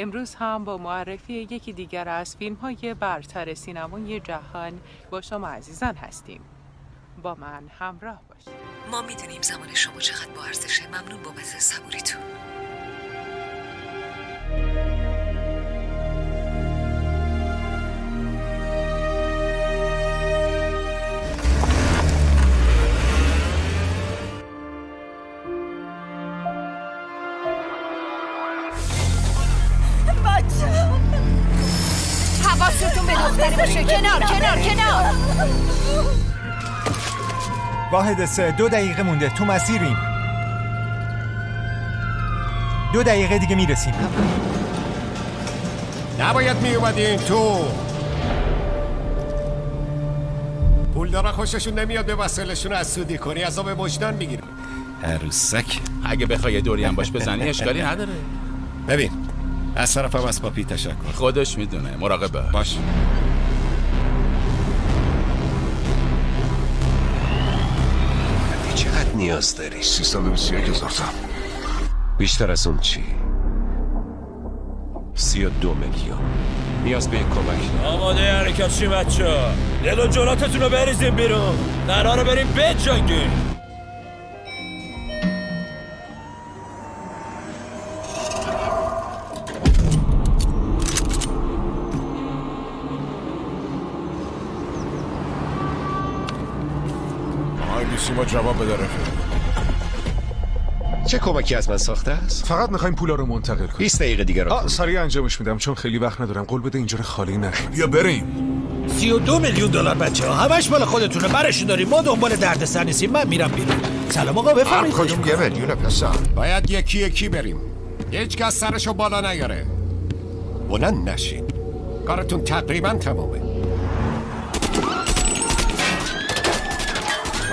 امروز هم با معرفی یکی دیگر از فیلم های برتر سینمای جهان با شما عزیزان هستیم. با من همراه باشید. ما می‌دونیم زمان شما چقدر با ارزشه ممنون بابت صبوریتون. حواستون به دختره باشه کنار کنار کنار واحد سه دو دقیقه مونده تو مسیریم دو دقیقه دیگه می‌رسیم نباید می اومدین تو پول دارا خوششون نمیاد به وسایلشون از سودی کنی عذاب وجدان می‌گیرم عروسک اگه بخوای دوری هم باش بزنی اشکالی نداره ببین از طرفم از پاپی تشکر. خودش می‌دونه مراقبه باش. چقدر نیاز داری؟ 321 هزار تا. بیشتر از اون چی؟ سی و دو میلیون. نیاز به یک کمک. آماده حرکت چی بچه ها دل و جلاتتون رو بریزیم بیرون. قراره بریم بجنگیم. آقای بیسیما جواب بده رفیق. چه کمکی از من ساخته است؟ فقط می‌خوایم پولا رو منتقل کنیم. 20 دقیقه دیگه رو آه سریع انجامش میدم چون خیلی وقت ندارم. قول بده اینجا رو خالی نکنیم بیا بریم. سی و دو میلیون دلار بچه ها همش مال خودتونه. برشون داریم. ما دنبال درد سر نیستیم. من میرم بیرون. سلام آقا بفرمایید. کدوم یه میلیون پسر. باید یکی یکی بریم. هیچ کس سرشو بالا نیاره. بلند نشین. کارتون تقریبا تمامه.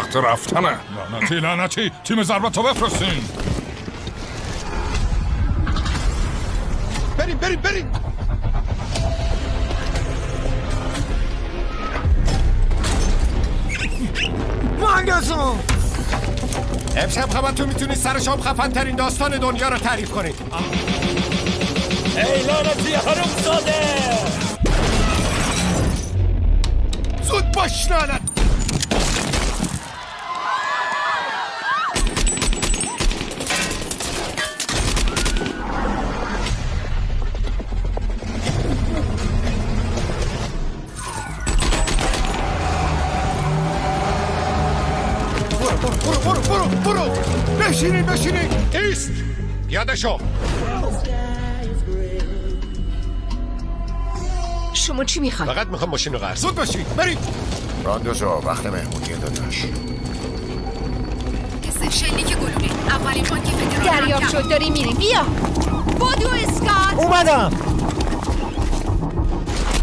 وقت رفتنه. لعنتی لعنتی تیم ضربت رو بفرستین. بریم بریم بریم. امشب خبرتون می‌تونید سر شام خفن ترین داستان دنیا رو تعریف کنید ای لعنتی حروم زاده زود باش لعنت ایست یادشو شما چی می‌خواید فقط می‌خوام ماشین رو قرض زود باشید برید راندوزا وقت مهمونی داداش شلیک گلوله اولین بانک فدرال دریافت شد داری میریم بیا بدو اسکات اومدم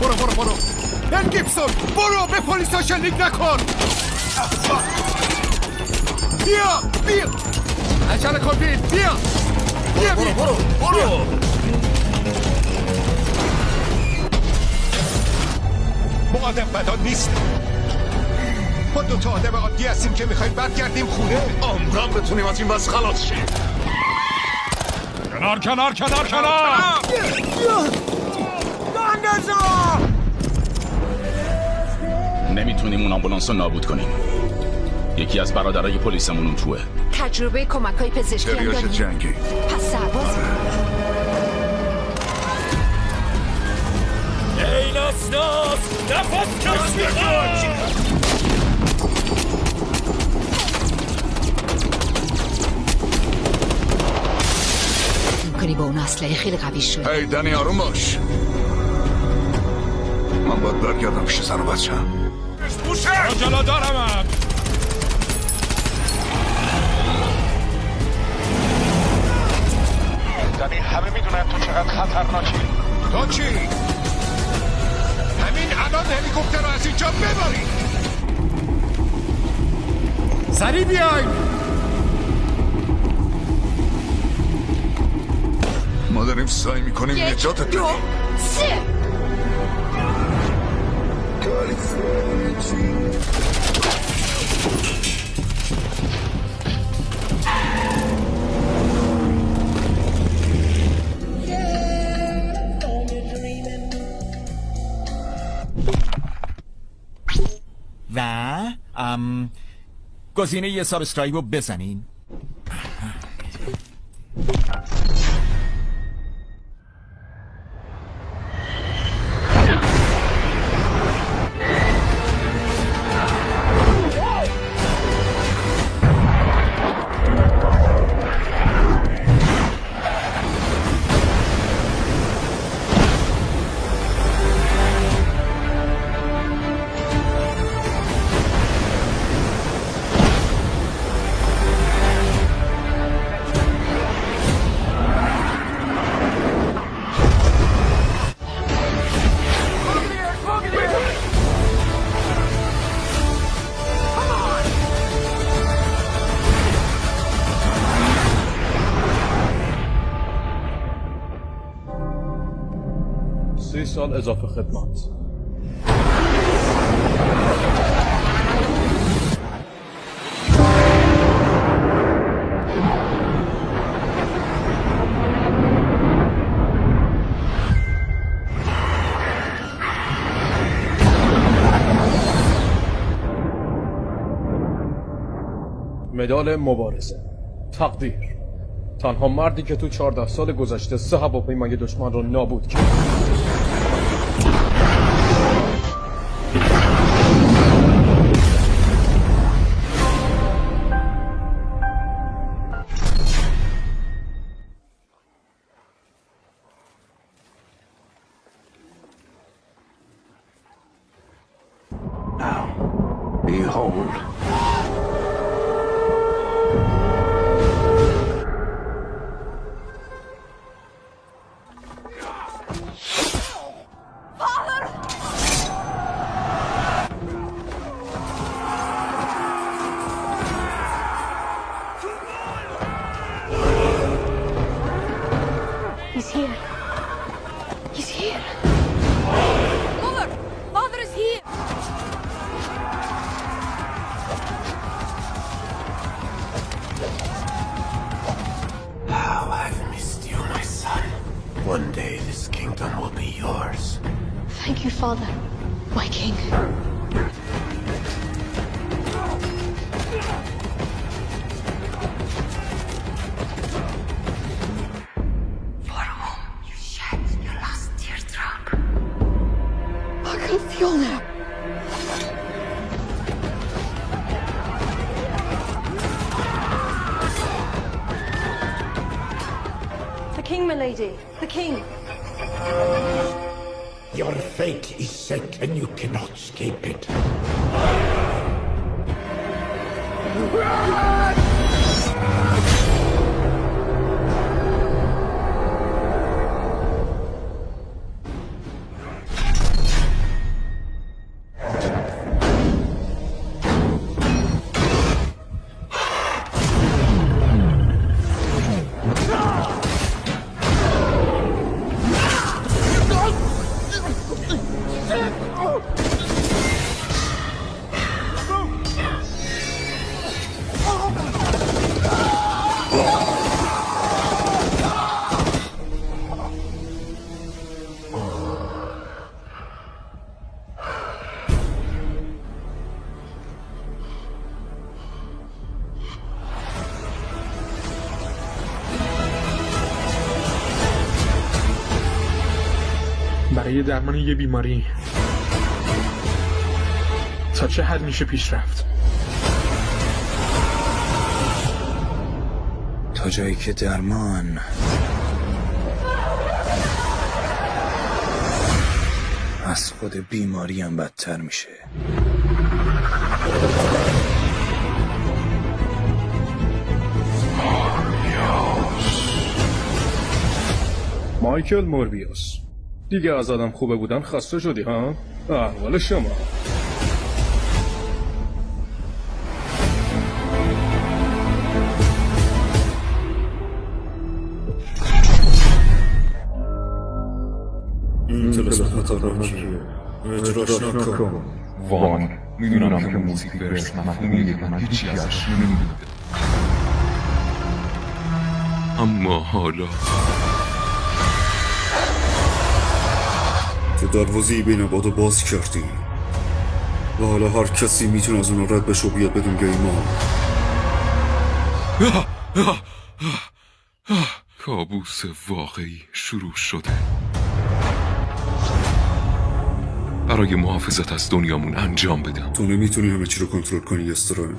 برو برو برو بن گیبسون برو به پلیس ها شلیک نکن بیا بیا عجله کن بیا. بیا بیا. برو برو ما آدم بدان نیست. ما دو تا آدم عادی هستیم که می‌خوایم برگردیم خونه. عمرم بتونیم از این بس خلاص شیم. کنار کنار کنار کنار. نمی‌تونیم اون آمبولانس رو نابود کنیم. یکی از برادرای پلیسمون اون توه. تجربه کمک های پزشکی هم داریم جنگی. پس سرباز ای ناسناس نفس کش می‌خواد می‌کنی با اون اسلحه خیلی قوی شد هی دنی آروم باش. من باید برگردم پیش زن و بچه جلو دارم دنی همه می‌دونن تو چقدر خطرناکی. تو چی؟ همین الان هلیکوپتر رو از اینجا ببرید سریع بیاین. ما داریم سعی می‌کنیم یک نجاتت دو بدیم. سه. ام گزینه یه سابسکرایب رو بزنین. سی سال اضافه خدمت مدال مبارزه. تقدیر. تنها مردی که تو 14 سال گذشته سه هواپیمای دشمن رو نابود کرد. you hold. Thank you, Father. My king. For whom you shed your last tear teardrop. I can feel now. The king, my lady. The king. Your fate is set and you cannot escape it. برای درمان یه بیماری. تا چه حد میشه پیش رفت؟ تا جایی که درمان از خود بیماری هم بدتر میشه. مایکل موربیوس. دیگه از آدم خوبه بودن خسته شدی ها؟ احوال شما. خطرناکیه اجراش نکن وان می‌دونم که موزیک برس. مفهومیه که من هیچی ازش نمی‌دونم. اما حالا. تو دروازه بین بادو باز کردی. و حالا هر کسی می‌تونه از اون رد بشه و بیاد بدون گیمان کابوس واقعی شروع شده. برای محافظت از دنیامون انجام بدم. تو نمی‌تونی همه چی رو کنترل کنی استرنج